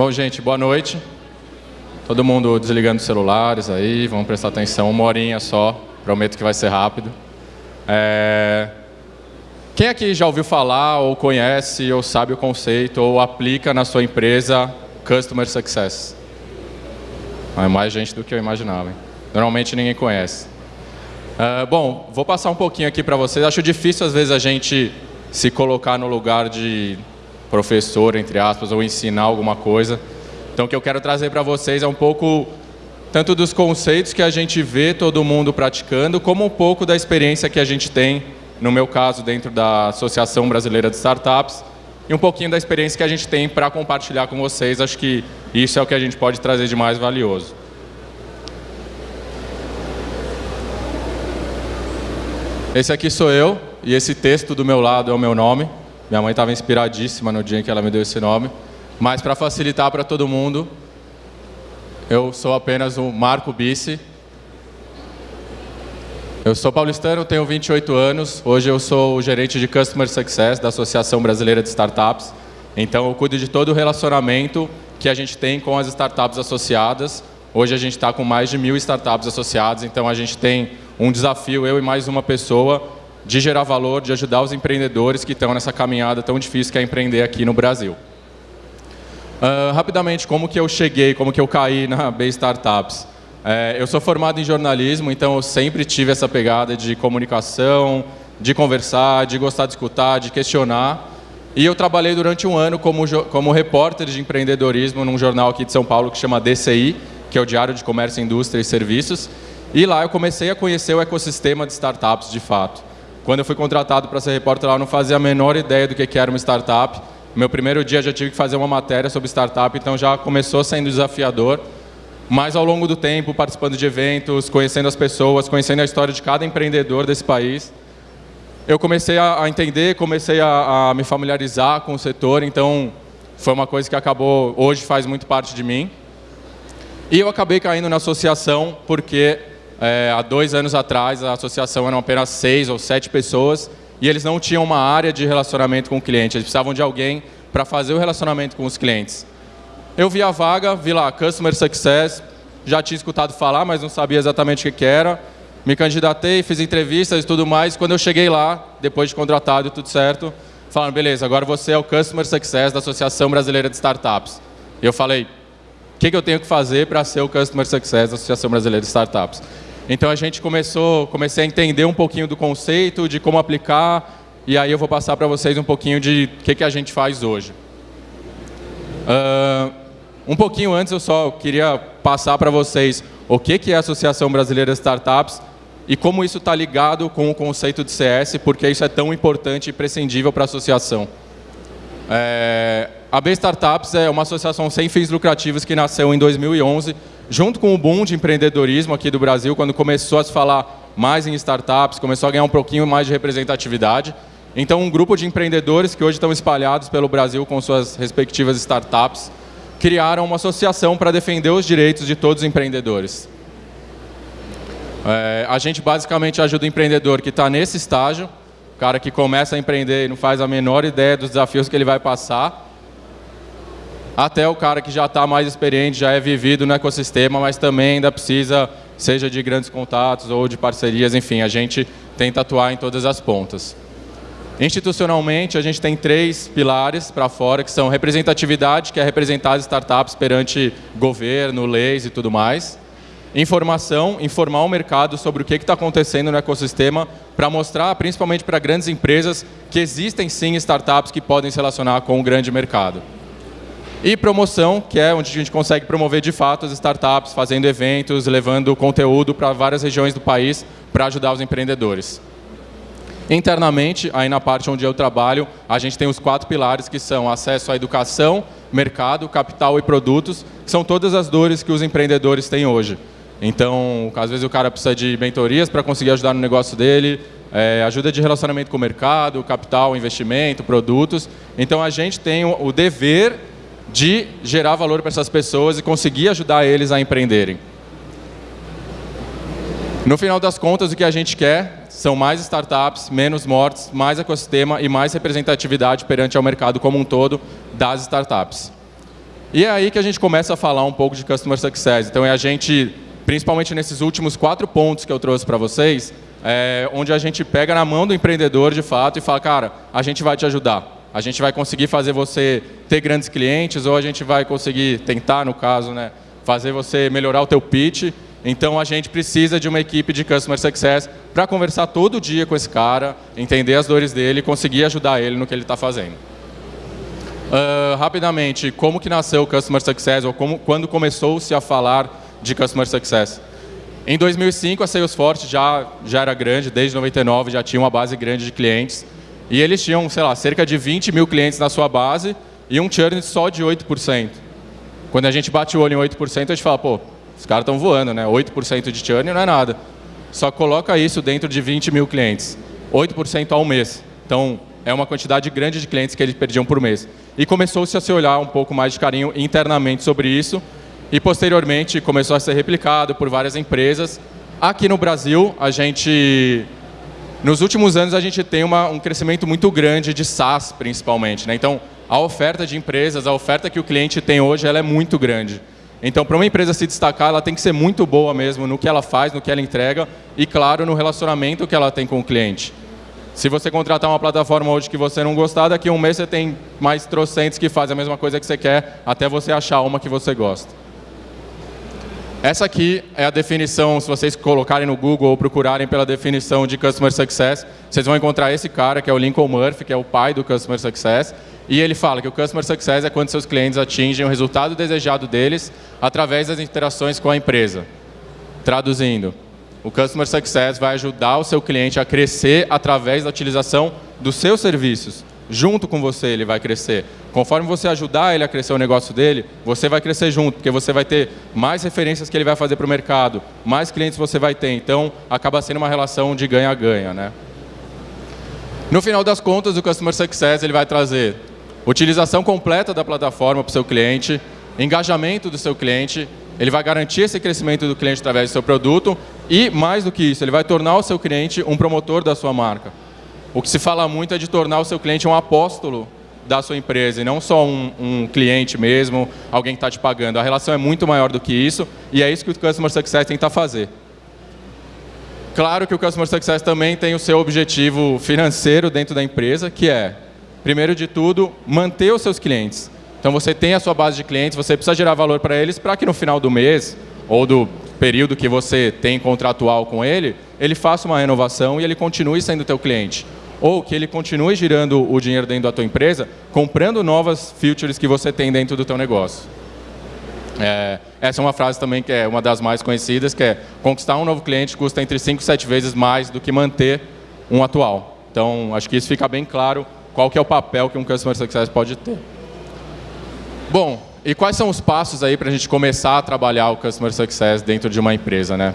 Bom, gente, boa noite. Todo mundo desligando os celulares aí, vamos prestar atenção, uma horinha só, prometo que vai ser rápido. É... Quem aqui já ouviu falar, ou conhece, ou sabe o conceito, ou aplica na sua empresa Customer Success? É mais gente do que eu imaginava. Hein? Normalmente ninguém conhece. Uh, bom, vou passar um pouquinho aqui para vocês. Acho difícil às vezes a gente se colocar no lugar de professor, entre aspas, ou ensinar alguma coisa. Então o que eu quero trazer para vocês é um pouco tanto dos conceitos que a gente vê todo mundo praticando, como um pouco da experiência que a gente tem, no meu caso, dentro da Associação Brasileira de Startups, e um pouquinho da experiência que a gente tem para compartilhar com vocês. Acho que isso é o que a gente pode trazer de mais valioso. Esse aqui sou eu, e esse texto do meu lado é o meu nome. Minha mãe estava inspiradíssima no dia em que ela me deu esse nome. Mas para facilitar para todo mundo, eu sou apenas o Marco Bice. Eu sou paulistano, tenho 28 anos. Hoje eu sou o gerente de Customer Success da Associação Brasileira de Startups. Então eu cuido de todo o relacionamento que a gente tem com as startups associadas. Hoje a gente está com mais de mil startups associadas, então a gente tem um desafio, eu e mais uma pessoa, de gerar valor, de ajudar os empreendedores que estão nessa caminhada tão difícil que é empreender aqui no Brasil. Uh, rapidamente, como que eu cheguei, como que eu caí na B Startups? É, eu sou formado em jornalismo, então eu sempre tive essa pegada de comunicação, de conversar, de gostar de escutar, de questionar. E eu trabalhei durante um ano como, como repórter de empreendedorismo num jornal aqui de São Paulo que chama DCI, que é o Diário de Comércio, Indústria e Serviços. E lá eu comecei a conhecer o ecossistema de startups de fato. Quando eu fui contratado para ser repórter lá, eu não fazia a menor ideia do que era uma startup. Meu primeiro dia já tive que fazer uma matéria sobre startup, então já começou sendo desafiador. Mas ao longo do tempo, participando de eventos, conhecendo as pessoas, conhecendo a história de cada empreendedor desse país, eu comecei a, entender, comecei a, a me familiarizar com o setor, então foi uma coisa que acabou, hoje faz muito parte de mim. E eu acabei caindo na associação porque é, há dois anos atrás, a associação eram apenas seis ou sete pessoas e eles não tinham uma área de relacionamento com o cliente. Eles precisavam de alguém para fazer o relacionamento com os clientes. Eu vi a vaga, vi lá Customer Success, já tinha escutado falar, mas não sabia exatamente o que era. Me candidatei, fiz entrevistas e tudo mais. Quando eu cheguei lá, depois de contratado e tudo certo, falaram, beleza, agora você é o Customer Success da Associação Brasileira de Startups. E eu falei, o que, que eu tenho que fazer para ser o Customer Success da Associação Brasileira de Startups? Então a gente começou, comecei a entender um pouquinho do conceito, de como aplicar, e aí eu vou passar para vocês um pouquinho de o que, que a gente faz hoje. Uh, um pouquinho antes eu só queria passar para vocês o que, que é a Associação Brasileira de Startups e como isso está ligado com o conceito de CS, porque isso é tão importante e prescindível para a associação. É, a B Startups é uma associação sem fins lucrativos que nasceu em 2011 junto com o boom de empreendedorismo aqui do Brasil, quando começou a se falar mais em startups, começou a ganhar um pouquinho mais de representatividade. Então, um grupo de empreendedores que hoje estão espalhados pelo Brasil com suas respectivas startups, criaram uma associação para defender os direitos de todos os empreendedores. É, a gente basicamente ajuda o empreendedor que está nesse estágio, o cara que começa a empreender e não faz a menor ideia dos desafios que ele vai passar, até o cara que já está mais experiente, já é vivido no ecossistema, mas também ainda precisa, seja de grandes contatos ou de parcerias, enfim, a gente tenta atuar em todas as pontas. Institucionalmente, a gente tem três pilares para fora, que são representatividade, que é representar as startups perante governo, leis e tudo mais. Informação, informar o mercado sobre o que está acontecendo no ecossistema, para mostrar, principalmente para grandes empresas, que existem sim startups que podem se relacionar com o grande mercado. E promoção, que é onde a gente consegue promover de fato as startups, fazendo eventos, levando conteúdo para várias regiões do país para ajudar os empreendedores. Internamente, aí na parte onde eu trabalho, a gente tem os quatro pilares que são acesso à educação, mercado, capital e produtos, que são todas as dores que os empreendedores têm hoje. Então, às vezes o cara precisa de mentorias para conseguir ajudar no negócio dele, é, ajuda de relacionamento com o mercado, capital, investimento, produtos. Então, a gente tem o dever de gerar valor para essas pessoas e conseguir ajudar eles a empreenderem. No final das contas, o que a gente quer são mais startups, menos mortes, mais ecossistema e mais representatividade perante ao mercado como um todo das startups. E é aí que a gente começa a falar um pouco de Customer Success. Então, é a gente, principalmente nesses últimos quatro pontos que eu trouxe para vocês, é, onde a gente pega na mão do empreendedor, de fato, e fala, cara, a gente vai te ajudar. A gente vai conseguir fazer você ter grandes clientes, ou a gente vai conseguir tentar, no caso, né, fazer você melhorar o teu pitch. Então, a gente precisa de uma equipe de Customer Success para conversar todo dia com esse cara, entender as dores dele e conseguir ajudar ele no que ele está fazendo. Uh, rapidamente, como que nasceu o Customer Success, ou como, quando começou-se a falar de Customer Success? Em 2005, a Salesforce já, já era grande, desde 99 já tinha uma base grande de clientes. E eles tinham, sei lá, cerca de 20 mil clientes na sua base e um churn só de 8%. Quando a gente bate o olho em 8%, a gente fala, pô, os caras estão voando, né? 8% de churn não é nada. Só coloca isso dentro de 20 mil clientes. 8% ao mês. Então, é uma quantidade grande de clientes que eles perdiam por mês. E começou-se a se olhar um pouco mais de carinho internamente sobre isso, e posteriormente começou a ser replicado por várias empresas. Aqui no Brasil, a gente, nos últimos anos, a gente tem uma, um crescimento muito grande de SaaS, principalmente. Né? Então, a oferta de empresas, a oferta que o cliente tem hoje, ela é muito grande. Então, para uma empresa se destacar, ela tem que ser muito boa mesmo no que ela faz, no que ela entrega e, claro, no relacionamento que ela tem com o cliente. Se você contratar uma plataforma hoje que você não gostar, daqui a um mês você tem mais trocentos que fazem a mesma coisa que você quer, até você achar uma que você gosta. Essa aqui é a definição, se vocês colocarem no Google ou procurarem pela definição de Customer Success, vocês vão encontrar esse cara, que é o Lincoln Murphy, que é o pai do Customer Success, e ele fala que o Customer Success é quando seus clientes atingem o resultado desejado deles através das interações com a empresa. Traduzindo, o Customer Success vai ajudar o seu cliente a crescer através da utilização dos seus serviços, junto com você ele vai crescer. Conforme você ajudar ele a crescer o negócio dele, você vai crescer junto, porque você vai ter mais referências que ele vai fazer para o mercado, mais clientes você vai ter. Então, acaba sendo uma relação de ganha-ganha. Né? No final das contas, o Customer Success ele vai trazer utilização completa da plataforma para o seu cliente, engajamento do seu cliente, ele vai garantir esse crescimento do cliente através do seu produto e, mais do que isso, ele vai tornar o seu cliente um promotor da sua marca. O que se fala muito é de tornar o seu cliente um apóstolo da sua empresa e não só um, um cliente mesmo, alguém que está te pagando. A relação é muito maior do que isso e é isso que o Customer Success tenta fazer. Claro que o Customer Success também tem o seu objetivo financeiro dentro da empresa, que é, primeiro de tudo, manter os seus clientes. Então você tem a sua base de clientes, você precisa gerar valor para eles para que no final do mês ou do período que você tem contratual com ele, ele faça uma renovação e ele continue sendo teu cliente ou que ele continue girando o dinheiro dentro da tua empresa, comprando novas features que você tem dentro do teu negócio. É, essa é uma frase também que é uma das mais conhecidas, que é conquistar um novo cliente custa entre 5 e 7 vezes mais do que manter um atual. Então, acho que isso fica bem claro qual que é o papel que um Customer Success pode ter. Bom, e quais são os passos aí para a gente começar a trabalhar o Customer Success dentro de uma empresa, né?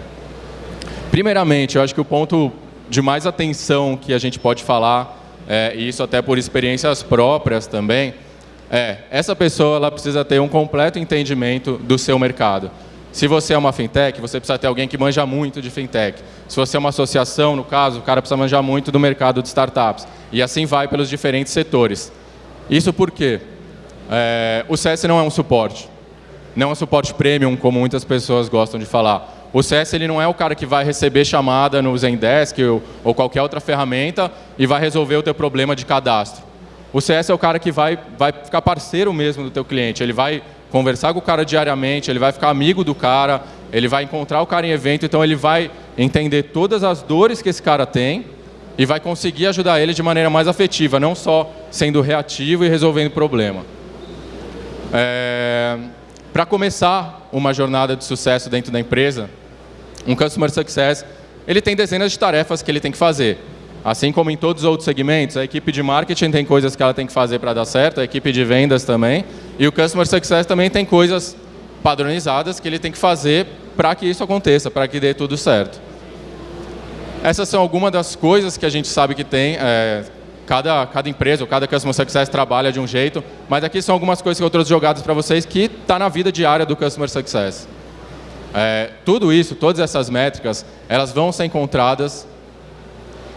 Primeiramente, eu acho que o ponto de mais atenção que a gente pode falar, é, e isso até por experiências próprias também, é, essa pessoa ela precisa ter um completo entendimento do seu mercado. Se você é uma fintech, você precisa ter alguém que manja muito de fintech. Se você é uma associação, no caso, o cara precisa manjar muito do mercado de startups. E assim vai pelos diferentes setores. Isso porque é, o CS não é um suporte. Não é um suporte premium, como muitas pessoas gostam de falar. O CS ele não é o cara que vai receber chamada no Zendesk ou, ou qualquer outra ferramenta e vai resolver o teu problema de cadastro. O CS é o cara que vai, vai ficar parceiro mesmo do teu cliente. Ele vai conversar com o cara diariamente, ele vai ficar amigo do cara, ele vai encontrar o cara em evento, então ele vai entender todas as dores que esse cara tem e vai conseguir ajudar ele de maneira mais afetiva, não só sendo reativo e resolvendo problema. É... Para começar uma jornada de sucesso dentro da empresa, um Customer Success, ele tem dezenas de tarefas que ele tem que fazer. Assim como em todos os outros segmentos, a equipe de marketing tem coisas que ela tem que fazer para dar certo, a equipe de vendas também, e o Customer Success também tem coisas padronizadas que ele tem que fazer para que isso aconteça, para que dê tudo certo. Essas são algumas das coisas que a gente sabe que tem, é, cada, cada empresa ou cada Customer Success trabalha de um jeito, mas aqui são algumas coisas que eu trouxe jogadas para vocês que está na vida diária do Customer Success. É, tudo isso, todas essas métricas, elas vão ser encontradas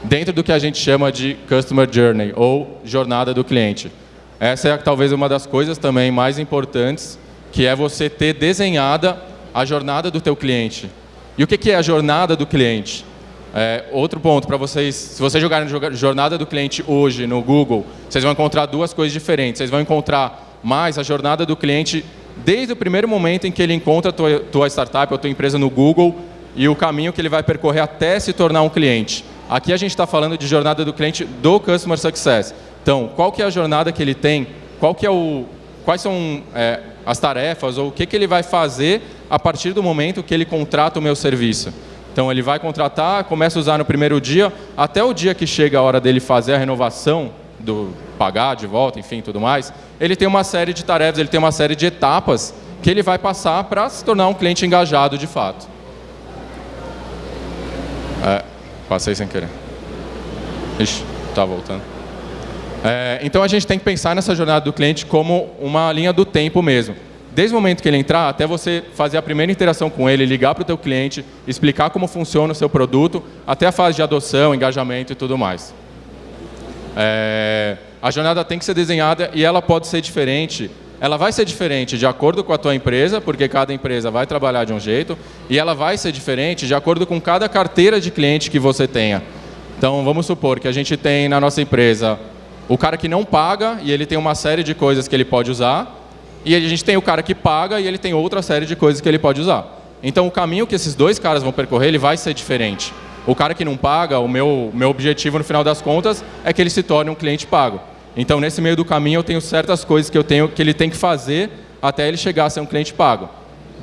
dentro do que a gente chama de Customer Journey, ou jornada do cliente. Essa é talvez uma das coisas também mais importantes que é você ter desenhada a jornada do teu cliente. E o que é a jornada do cliente? É, outro ponto para vocês, se vocês jogarem jornada do cliente hoje no Google, vocês vão encontrar duas coisas diferentes. Vocês vão encontrar mais a jornada do cliente desde o primeiro momento em que ele encontra a tua, tua startup ou tua empresa no Google e o caminho que ele vai percorrer até se tornar um cliente. Aqui a gente está falando de jornada do cliente do Customer Success. Então, qual que é a jornada que ele tem? Qual que é o, quais são é, as tarefas ou o que, que ele vai fazer a partir do momento que ele contrata o meu serviço? Então ele vai contratar, começa a usar no primeiro dia, até o dia que chega a hora dele fazer a renovação, do pagar de volta, enfim, tudo mais, ele tem uma série de tarefas, ele tem uma série de etapas que ele vai passar para se tornar um cliente engajado de fato. É, passei sem querer. Ixi, tá voltando. É, então a gente tem que pensar nessa jornada do cliente como uma linha do tempo mesmo desde o momento que ele entrar, até você fazer a primeira interação com ele, ligar para o teu cliente, explicar como funciona o seu produto, até a fase de adoção, engajamento e tudo mais. É, a jornada tem que ser desenhada e ela pode ser diferente. Ela vai ser diferente de acordo com a tua empresa, porque cada empresa vai trabalhar de um jeito, e ela vai ser diferente de acordo com cada carteira de cliente que você tenha. Então, vamos supor que a gente tem na nossa empresa o cara que não paga e ele tem uma série de coisas que ele pode usar, e a gente tem o cara que paga e ele tem outra série de coisas que ele pode usar. Então o caminho que esses dois caras vão percorrer ele vai ser diferente. O cara que não paga, o meu, meu objetivo no final das contas é que ele se torne um cliente pago. Então nesse meio do caminho eu tenho certas coisas que eu tenho que ele tem que fazer até ele chegar a ser um cliente pago.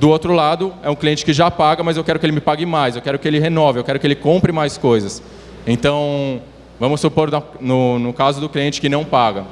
Do outro lado, é um cliente que já paga, mas eu quero que ele me pague mais, eu quero que ele renove, eu quero que ele compre mais coisas. Então, vamos supor no, no caso do cliente que não paga.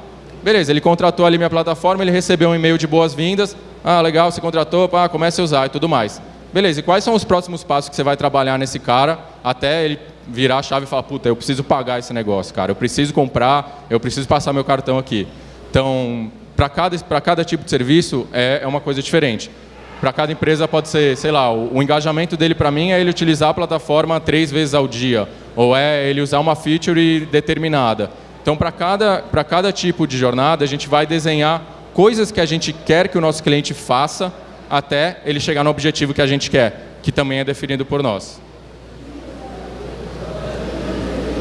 Beleza, ele contratou ali minha plataforma, ele recebeu um e-mail de boas-vindas. Ah, legal, você contratou, pá, comece a usar e tudo mais. Beleza, e quais são os próximos passos que você vai trabalhar nesse cara até ele virar a chave e falar, puta, eu preciso pagar esse negócio, cara, eu preciso comprar, eu preciso passar meu cartão aqui. Então, para cada, cada tipo de serviço é, é uma coisa diferente. Para cada empresa pode ser, sei lá, o, o engajamento dele para mim é ele utilizar a plataforma três vezes ao dia, ou é ele usar uma feature determinada. Então, para cada, cada tipo de jornada, a gente vai desenhar coisas que a gente quer que o nosso cliente faça até ele chegar no objetivo que a gente quer, que também é definido por nós.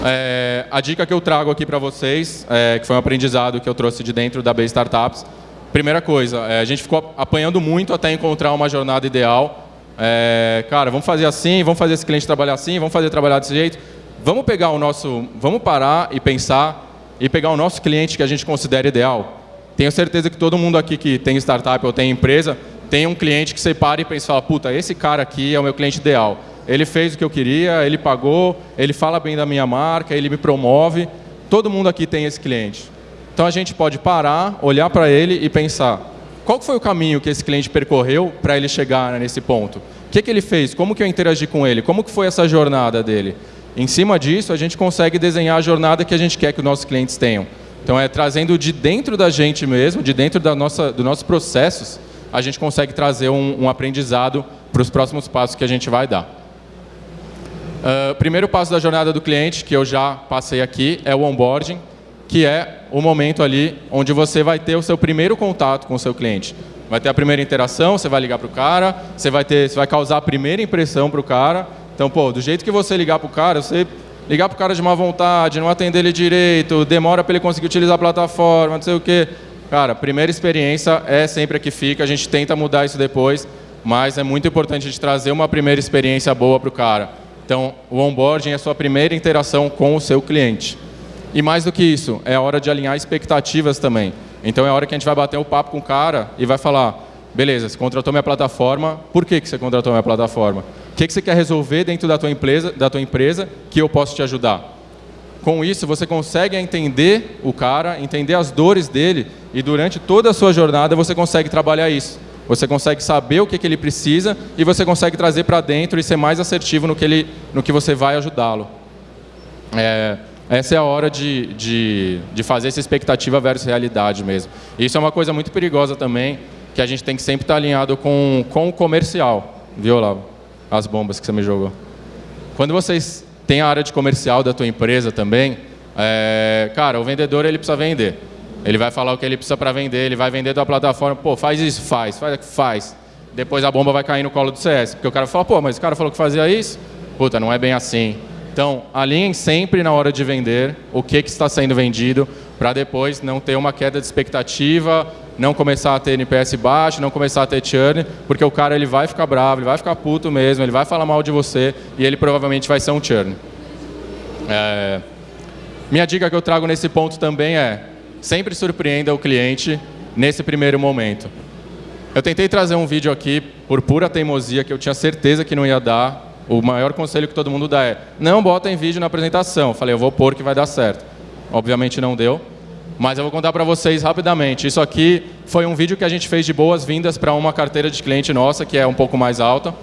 É, a dica que eu trago aqui para vocês, é, que foi um aprendizado que eu trouxe de dentro da B Startups, primeira coisa, é, a gente ficou apanhando muito até encontrar uma jornada ideal. É, cara, vamos fazer assim, vamos fazer esse cliente trabalhar assim, vamos fazer trabalhar desse jeito. Vamos pegar o nosso, vamos parar e pensar e pegar o nosso cliente que a gente considera ideal. Tenho certeza que todo mundo aqui que tem startup ou tem empresa tem um cliente que você para e pensa, puta, esse cara aqui é o meu cliente ideal. Ele fez o que eu queria, ele pagou, ele fala bem da minha marca, ele me promove. Todo mundo aqui tem esse cliente. Então a gente pode parar, olhar para ele e pensar, qual foi o caminho que esse cliente percorreu para ele chegar nesse ponto? O que, que ele fez? Como que eu interagi com ele? Como que foi essa jornada dele? Em cima disso, a gente consegue desenhar a jornada que a gente quer que os nossos clientes tenham. Então, é trazendo de dentro da gente mesmo, de dentro da nossa, dos nossos processos, a gente consegue trazer um, um aprendizado para os próximos passos que a gente vai dar. Uh, primeiro passo da jornada do cliente, que eu já passei aqui, é o onboarding, que é o momento ali onde você vai ter o seu primeiro contato com o seu cliente. Vai ter a primeira interação, você vai ligar para o cara, você vai, ter, você vai causar a primeira impressão para o cara, então, pô, do jeito que você ligar para o cara, você ligar para o cara de má vontade, não atender ele direito, demora para ele conseguir utilizar a plataforma, não sei o quê. Cara, primeira experiência é sempre a que fica, a gente tenta mudar isso depois, mas é muito importante a gente trazer uma primeira experiência boa para o cara. Então, o onboarding é a sua primeira interação com o seu cliente. E mais do que isso, é a hora de alinhar expectativas também. Então, é a hora que a gente vai bater o papo com o cara e vai falar, beleza, você contratou minha plataforma, por que, que você contratou minha plataforma? O que, que você quer resolver dentro da tua, empresa, da tua empresa que eu posso te ajudar? Com isso, você consegue entender o cara, entender as dores dele e durante toda a sua jornada você consegue trabalhar isso. Você consegue saber o que, que ele precisa e você consegue trazer para dentro e ser mais assertivo no que, ele, no que você vai ajudá-lo. É, essa é a hora de, de, de fazer essa expectativa versus realidade mesmo. Isso é uma coisa muito perigosa também, que a gente tem que sempre estar alinhado com, com o comercial, viu, Olavo? as bombas que você me jogou. Quando vocês têm a área de comercial da tua empresa também, é, cara, o vendedor ele precisa vender. Ele vai falar o que ele precisa para vender, ele vai vender da plataforma, pô, faz isso, faz, faz, faz. Depois a bomba vai cair no colo do CS, porque o cara fala, pô, mas o cara falou que fazia isso? Puta, não é bem assim. Então, alinhem sempre na hora de vender o que, que está sendo vendido, para depois não ter uma queda de expectativa, não começar a ter NPS baixo, não começar a ter churn, porque o cara ele vai ficar bravo, ele vai ficar puto mesmo, ele vai falar mal de você e ele provavelmente vai ser um churn. É... Minha dica que eu trago nesse ponto também é sempre surpreenda o cliente nesse primeiro momento. Eu tentei trazer um vídeo aqui por pura teimosia que eu tinha certeza que não ia dar. O maior conselho que todo mundo dá é não botem vídeo na apresentação. Eu falei, eu vou pôr que vai dar certo. Obviamente não deu, mas eu vou contar para vocês rapidamente. Isso aqui foi um vídeo que a gente fez de boas-vindas para uma carteira de cliente nossa, que é um pouco mais alta.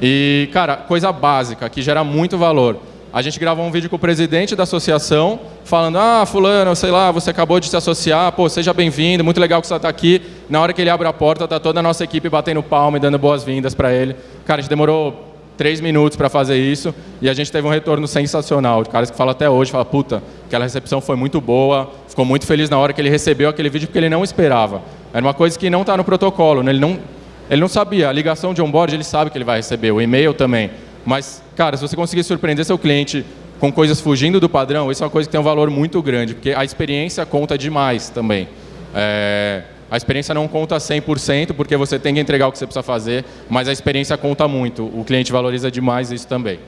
E, cara, coisa básica, que gera muito valor. A gente gravou um vídeo com o presidente da associação, falando, ah, fulano, sei lá, você acabou de se associar, pô, seja bem-vindo, muito legal que você está aqui. Na hora que ele abre a porta, está toda a nossa equipe batendo palma e dando boas-vindas para ele. Cara, a gente demorou três minutos para fazer isso e a gente teve um retorno sensacional. De caras que falam até hoje, falam, puta, aquela recepção foi muito boa, ficou muito feliz na hora que ele recebeu aquele vídeo porque ele não esperava. Era uma coisa que não está no protocolo, né? ele, não, ele não sabia. A ligação de onboard ele sabe que ele vai receber, o e-mail também. Mas, cara, se você conseguir surpreender seu cliente com coisas fugindo do padrão, isso é uma coisa que tem um valor muito grande, porque a experiência conta demais também. É, a experiência não conta 100%, porque você tem que entregar o que você precisa fazer, mas a experiência conta muito. O cliente valoriza demais isso também.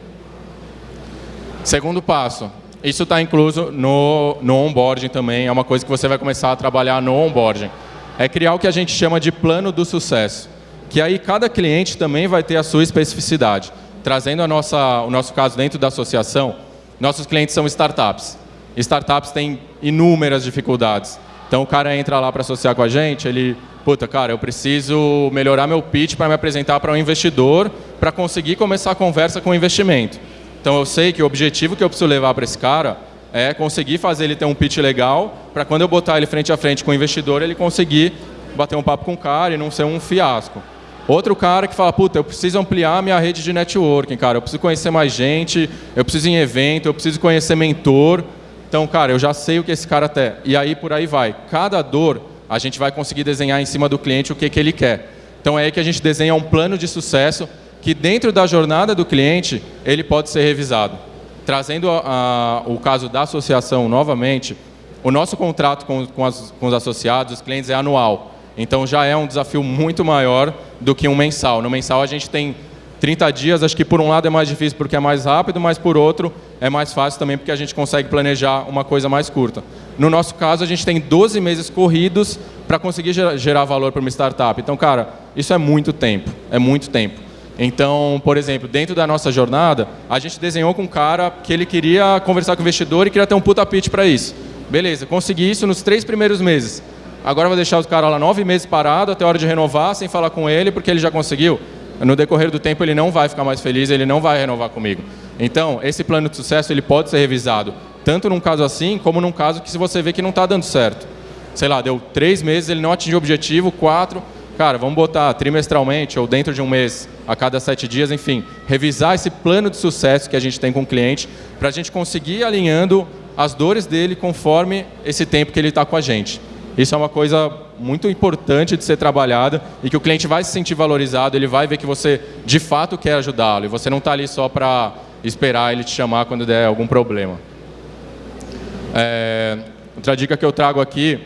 Segundo passo, isso está incluso no, no onboarding também, é uma coisa que você vai começar a trabalhar no onboarding. É criar o que a gente chama de plano do sucesso, que aí cada cliente também vai ter a sua especificidade. Trazendo a nossa, o nosso caso dentro da associação, nossos clientes são startups. Startups têm inúmeras dificuldades. Então o cara entra lá para associar com a gente, ele, puta, cara, eu preciso melhorar meu pitch para me apresentar para um investidor para conseguir começar a conversa com o investimento. Então eu sei que o objetivo que eu preciso levar para esse cara é conseguir fazer ele ter um pitch legal para quando eu botar ele frente a frente com o investidor, ele conseguir bater um papo com o cara e não ser um fiasco. Outro cara que fala, puta, eu preciso ampliar minha rede de networking, cara, eu preciso conhecer mais gente, eu preciso ir em evento, eu preciso conhecer mentor, então, cara, eu já sei o que esse cara tem. E aí por aí vai. Cada dor, a gente vai conseguir desenhar em cima do cliente o que, que ele quer. Então é aí que a gente desenha um plano de sucesso que dentro da jornada do cliente, ele pode ser revisado. Trazendo o caso da associação novamente, o nosso contrato com, com, as, com os associados, os clientes, é anual. Então já é um desafio muito maior do que um mensal. No mensal a gente tem 30 dias, acho que por um lado é mais difícil porque é mais rápido, mas por outro é mais fácil também porque a gente consegue planejar uma coisa mais curta. No nosso caso, a gente tem 12 meses corridos para conseguir gerar valor para uma startup. Então, cara, isso é muito tempo, é muito tempo. Então, por exemplo, dentro da nossa jornada, a gente desenhou com um cara que ele queria conversar com o investidor e queria ter um puta pitch para isso. Beleza, consegui isso nos três primeiros meses. Agora vou deixar o cara lá nove meses parado até a hora de renovar, sem falar com ele, porque ele já conseguiu no decorrer do tempo ele não vai ficar mais feliz, ele não vai renovar comigo. Então, esse plano de sucesso ele pode ser revisado, tanto num caso assim, como num caso que se você vê que não está dando certo. Sei lá, deu três meses, ele não atingiu o objetivo, quatro, cara, vamos botar trimestralmente ou dentro de um mês, a cada sete dias, enfim, revisar esse plano de sucesso que a gente tem com o cliente, para a gente conseguir alinhando as dores dele conforme esse tempo que ele está com a gente. Isso é uma coisa muito importante de ser trabalhada e que o cliente vai se sentir valorizado, ele vai ver que você de fato quer ajudá-lo e você não está ali só para esperar ele te chamar quando der algum problema. É, outra dica que eu trago aqui,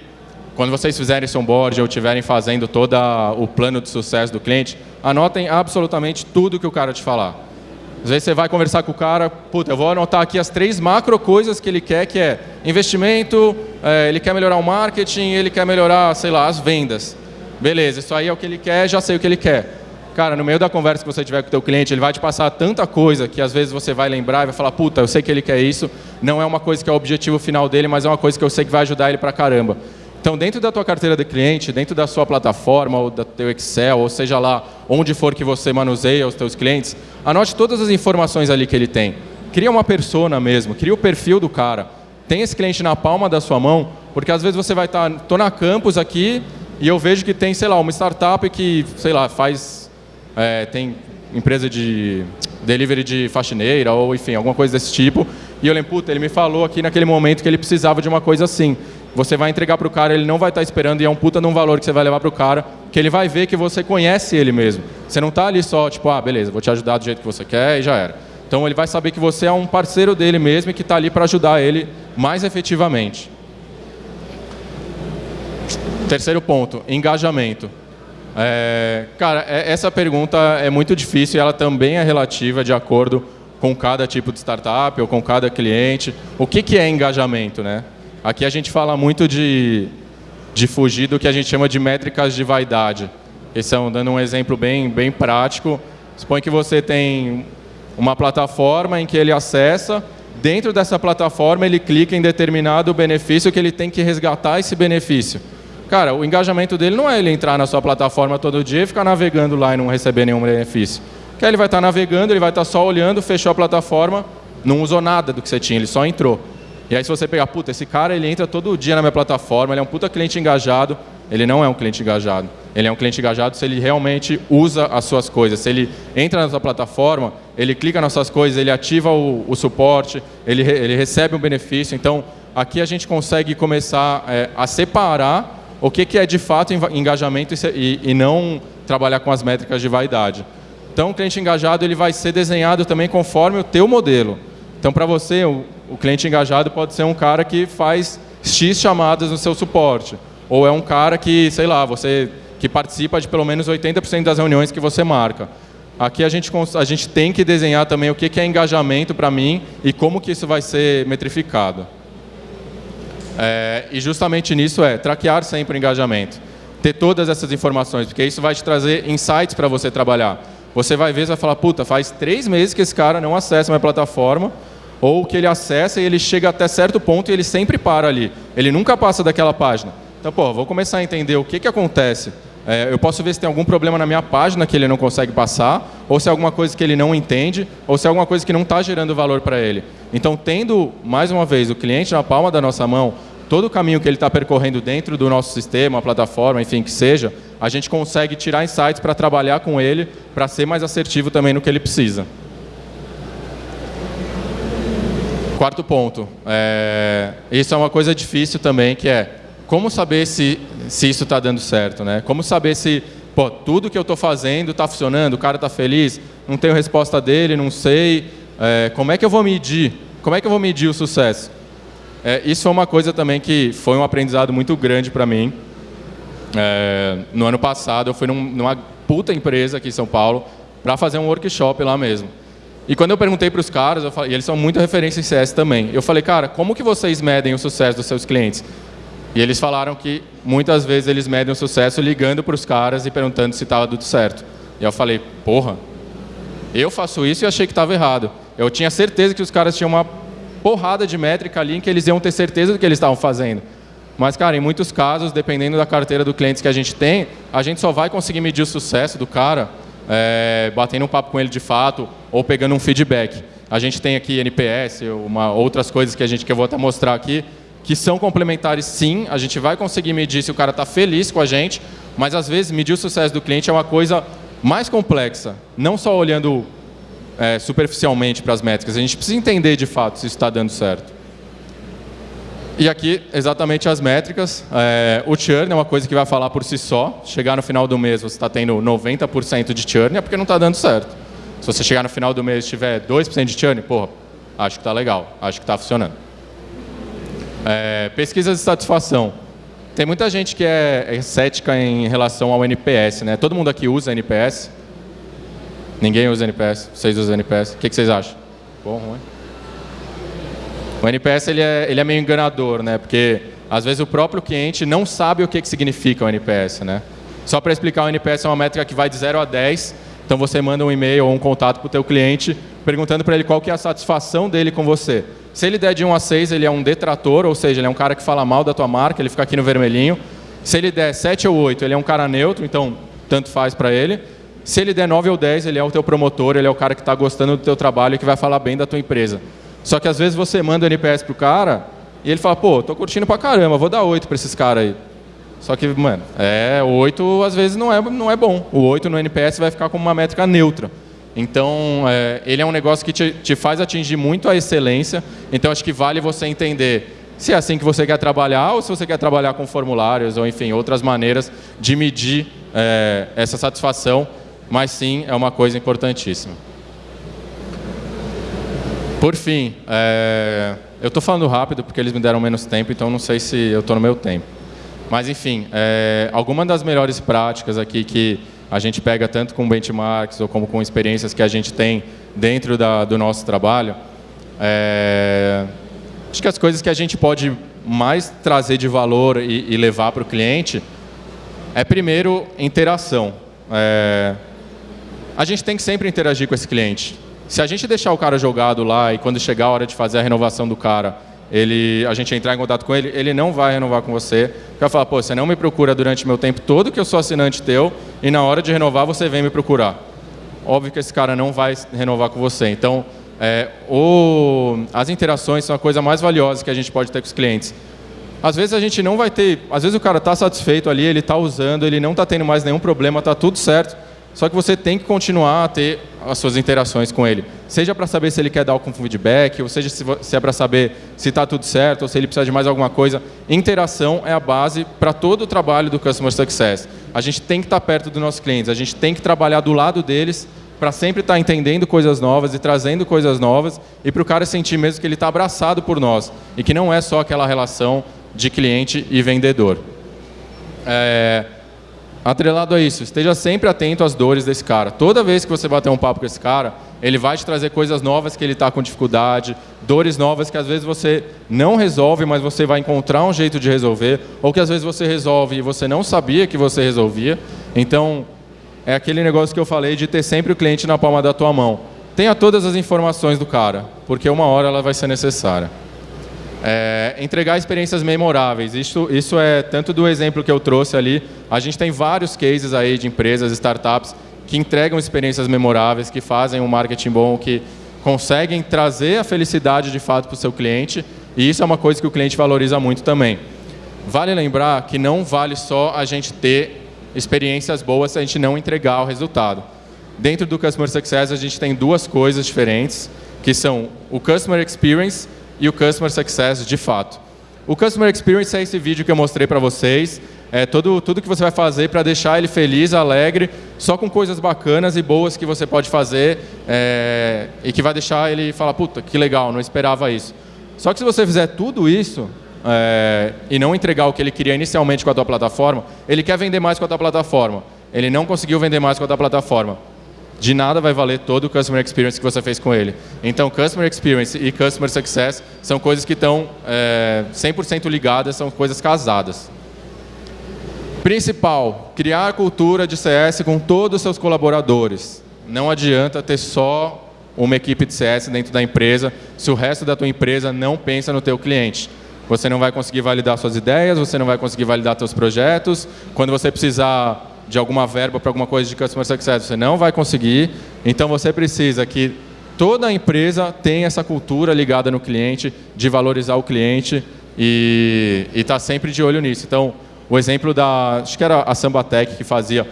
quando vocês fizerem esse onboard ou estiverem fazendo todo o plano de sucesso do cliente, anotem absolutamente tudo que o cara te falar. Às vezes você vai conversar com o cara, puta, eu vou anotar aqui as três macro coisas que ele quer, que é investimento, é, ele quer melhorar o marketing, ele quer melhorar, sei lá, as vendas. Beleza, isso aí é o que ele quer, já sei o que ele quer. Cara, no meio da conversa que você tiver com o teu cliente, ele vai te passar tanta coisa que às vezes você vai lembrar e vai falar, puta, eu sei que ele quer isso, não é uma coisa que é o objetivo final dele, mas é uma coisa que eu sei que vai ajudar ele pra caramba. Então, dentro da tua carteira de cliente, dentro da sua plataforma, ou do teu Excel, ou seja lá, onde for que você manuseia os teus clientes, anote todas as informações ali que ele tem. Cria uma persona mesmo, cria o perfil do cara. Tem esse cliente na palma da sua mão, porque às vezes você vai estar, tá, tô na campus aqui, e eu vejo que tem, sei lá, uma startup que, sei lá, faz, é, tem empresa de delivery de faxineira, ou enfim, alguma coisa desse tipo, e eu lembro, puta, ele me falou aqui naquele momento que ele precisava de uma coisa assim. Você vai entregar para o cara, ele não vai estar esperando e é um puta de um valor que você vai levar para o cara, que ele vai ver que você conhece ele mesmo. Você não está ali só, tipo, ah, beleza, vou te ajudar do jeito que você quer e já era. Então ele vai saber que você é um parceiro dele mesmo e que está ali para ajudar ele mais efetivamente. Terceiro ponto, engajamento. É, cara, é, essa pergunta é muito difícil e ela também é relativa de acordo com cada tipo de startup ou com cada cliente. O que, que é engajamento, né? Aqui a gente fala muito de, de fugir do que a gente chama de métricas de vaidade. Esse é dando um exemplo bem, bem prático. Supõe que você tem uma plataforma em que ele acessa, dentro dessa plataforma ele clica em determinado benefício que ele tem que resgatar esse benefício. Cara, o engajamento dele não é ele entrar na sua plataforma todo dia e ficar navegando lá e não receber nenhum benefício. Que ele vai estar navegando, ele vai estar só olhando, fechou a plataforma, não usou nada do que você tinha, ele só entrou. E aí se você pegar, puta, esse cara ele entra todo dia na minha plataforma, ele é um puta cliente engajado, ele não é um cliente engajado. Ele é um cliente engajado se ele realmente usa as suas coisas. Se ele entra na sua plataforma, ele clica nas suas coisas, ele ativa o, o suporte, ele, ele recebe um benefício. Então, aqui a gente consegue começar é, a separar o que, que é de fato engajamento e, e não trabalhar com as métricas de vaidade. Então, o cliente engajado ele vai ser desenhado também conforme o teu modelo. Então, para você, o, cliente engajado pode ser um cara que faz X chamadas no seu suporte. Ou é um cara que, sei lá, você que participa de pelo menos 80% das reuniões que você marca. Aqui a gente, a gente tem que desenhar também o que é engajamento para mim e como que isso vai ser metrificado. É, e justamente nisso é traquear sempre o engajamento. Ter todas essas informações, porque isso vai te trazer insights para você trabalhar. Você vai ver e vai falar, puta, faz três meses que esse cara não acessa minha plataforma, ou que ele acessa e ele chega até certo ponto e ele sempre para ali. Ele nunca passa daquela página. Então, pô, vou começar a entender o que, que acontece. É, eu posso ver se tem algum problema na minha página que ele não consegue passar, ou se é alguma coisa que ele não entende, ou se é alguma coisa que não está gerando valor para ele. Então, tendo, mais uma vez, o cliente na palma da nossa mão, todo o caminho que ele está percorrendo dentro do nosso sistema, plataforma, enfim, que seja, a gente consegue tirar insights para trabalhar com ele, para ser mais assertivo também no que ele precisa. Quarto ponto. É, isso é uma coisa difícil também, que é como saber se, se isso está dando certo, né? Como saber se pô, tudo que eu estou fazendo está funcionando, o cara está feliz, não tenho resposta dele, não sei. É, como é que eu vou medir? Como é que eu vou medir o sucesso? É, isso é uma coisa também que foi um aprendizado muito grande para mim. É, no ano passado, eu fui num, numa puta empresa aqui em São Paulo para fazer um workshop lá mesmo. E quando eu perguntei para os caras, falei, e eles são muito referência em CS também, eu falei, cara, como que vocês medem o sucesso dos seus clientes? E eles falaram que muitas vezes eles medem o sucesso ligando para os caras e perguntando se estava tudo certo. E eu falei, porra, eu faço isso e achei que estava errado. Eu tinha certeza que os caras tinham uma porrada de métrica ali em que eles iam ter certeza do que eles estavam fazendo. Mas, cara, em muitos casos, dependendo da carteira do cliente que a gente tem, a gente só vai conseguir medir o sucesso do cara é, batendo um papo com ele de fato ou pegando um feedback. A gente tem aqui NPS, uma, outras coisas que a gente que eu vou até mostrar aqui, que são complementares sim, a gente vai conseguir medir se o cara está feliz com a gente, mas às vezes medir o sucesso do cliente é uma coisa mais complexa, não só olhando é, superficialmente para as métricas, a gente precisa entender de fato se está dando certo. E aqui, exatamente as métricas. É, o churn é uma coisa que vai falar por si só. Chegar no final do mês, você está tendo 90% de churn, é porque não está dando certo. Se você chegar no final do mês e tiver 2% de churn, porra, acho que está legal, acho que está funcionando. É, pesquisas de satisfação. Tem muita gente que é, é cética em relação ao NPS, né? Todo mundo aqui usa NPS? Ninguém usa NPS? Vocês usam NPS? O que, que vocês acham? Bom, ruim? O NPS ele é, ele é meio enganador, né? Porque às vezes o próprio cliente não sabe o que, que significa o NPS, né? Só para explicar, o NPS é uma métrica que vai de 0 a 10. Então você manda um e-mail ou um contato para o teu cliente perguntando para ele qual que é a satisfação dele com você. Se ele der de 1 a 6, ele é um detrator, ou seja, ele é um cara que fala mal da tua marca, ele fica aqui no vermelhinho. Se ele der 7 ou 8, ele é um cara neutro, então tanto faz para ele. Se ele der 9 ou 10, ele é o teu promotor, ele é o cara que está gostando do teu trabalho e que vai falar bem da tua empresa. Só que às vezes você manda o NPS pro cara e ele fala, pô, tô curtindo pra caramba, vou dar 8 para esses caras aí. Só que, mano, é, o 8 às vezes não é, não é bom. O 8 no NPS vai ficar como uma métrica neutra. Então, é, ele é um negócio que te, te, faz atingir muito a excelência. Então, acho que vale você entender se é assim que você quer trabalhar ou se você quer trabalhar com formulários ou, enfim, outras maneiras de medir é, essa satisfação, mas sim é uma coisa importantíssima. Por fim, é, eu estou falando rápido porque eles me deram menos tempo, então não sei se eu estou no meu tempo. Mas, enfim, é, algumas das melhores práticas aqui que a gente pega tanto com benchmarks ou como com experiências que a gente tem dentro da, do nosso trabalho, é, acho que as coisas que a gente pode mais trazer de valor e, e levar para o cliente é, primeiro, interação. É, a gente tem que sempre interagir com esse cliente. Se a gente deixar o cara jogado lá e quando chegar a hora de fazer a renovação do cara, ele, a gente entrar em contato com ele, ele não vai renovar com você. Vai falar, pô, você não me procura durante meu tempo todo que eu sou assinante teu e na hora de renovar você vem me procurar. Óbvio que esse cara não vai renovar com você. Então, é, o, as interações são a coisa mais valiosa que a gente pode ter com os clientes. Às vezes a gente não vai ter, às vezes o cara está satisfeito ali, ele está usando, ele não está tendo mais nenhum problema, está tudo certo. Só que você tem que continuar a ter as suas interações com ele. Seja para saber se ele quer dar algum feedback, ou seja se é para saber se está tudo certo, ou se ele precisa de mais alguma coisa. Interação é a base para todo o trabalho do Customer Success. A gente tem que estar tá perto dos nossos clientes, a gente tem que trabalhar do lado deles para sempre estar tá entendendo coisas novas e trazendo coisas novas e para o cara sentir mesmo que ele está abraçado por nós e que não é só aquela relação de cliente e vendedor. É, Atrelado a isso, esteja sempre atento às dores desse cara. Toda vez que você bater um papo com esse cara, ele vai te trazer coisas novas que ele está com dificuldade, dores novas que às vezes você não resolve, mas você vai encontrar um jeito de resolver, ou que às vezes você resolve e você não sabia que você resolvia. Então, é aquele negócio que eu falei de ter sempre o cliente na palma da tua mão. Tenha todas as informações do cara, porque uma hora ela vai ser necessária. É, entregar experiências memoráveis. Isso, isso é tanto do exemplo que eu trouxe ali. A gente tem vários cases aí de empresas, startups que entregam experiências memoráveis, que fazem um marketing bom, que conseguem trazer a felicidade de fato para o seu cliente. E isso é uma coisa que o cliente valoriza muito também. Vale lembrar que não vale só a gente ter experiências boas se a gente não entregar o resultado. Dentro do Customer Success, a gente tem duas coisas diferentes, que são o Customer Experience e o Customer Success de fato. O Customer Experience é esse vídeo que eu mostrei para vocês, é todo, tudo que você vai fazer para deixar ele feliz, alegre, só com coisas bacanas e boas que você pode fazer é, e que vai deixar ele falar, puta, que legal, não esperava isso. Só que se você fizer tudo isso é, e não entregar o que ele queria inicialmente com a tua plataforma, ele quer vender mais com a tua plataforma. Ele não conseguiu vender mais com a tua plataforma de nada vai valer todo o Customer Experience que você fez com ele. Então, Customer Experience e Customer Success são coisas que estão é, 100% ligadas, são coisas casadas. Principal, criar a cultura de CS com todos os seus colaboradores. Não adianta ter só uma equipe de CS dentro da empresa se o resto da tua empresa não pensa no teu cliente. Você não vai conseguir validar suas ideias, você não vai conseguir validar seus projetos. Quando você precisar de alguma verba para alguma coisa de Customer Success, você não vai conseguir. Então você precisa que toda empresa tenha essa cultura ligada no cliente, de valorizar o cliente e estar tá sempre de olho nisso. Então, o exemplo da, acho que era a Sambatec que fazia,